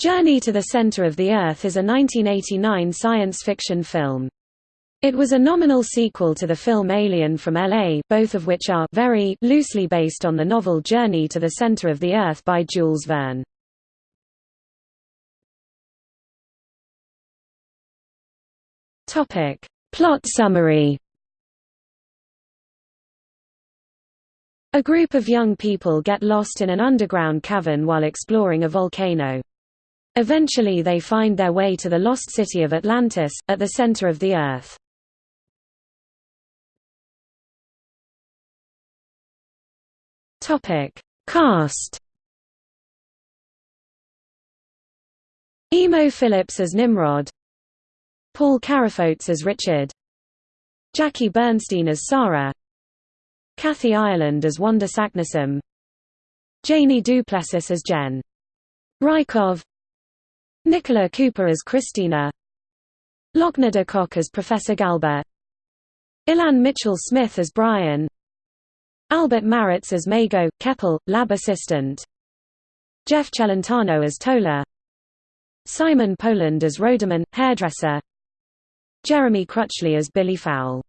Journey to the Center of the Earth is a 1989 science fiction film. It was a nominal sequel to the film Alien from L.A., both of which are very loosely based on the novel Journey to the Center of the Earth by Jules Verne. Plot summary A group of young people get lost in an underground cavern while exploring a volcano. Eventually they find their way to the lost city of Atlantis, at the center of the Earth. Cast. Emo Philips as Nimrod. Paul Carafotes as Richard. Jackie Bernstein as Sarah. Kathy Ireland as Wanda Saknussemm. Janey Duplessis as Jen. Rykov Nicola Cowper as Christina. Lochner de Kock as Professor Galba Ilan Mitchell-Smith as Brian. Albert Maritz as Mago, Keppel, lab assistant. Jeff Celentano as Tola. Simon Poland as Roderman, hairdresser. Jeremy Crutchley as Billy Fowl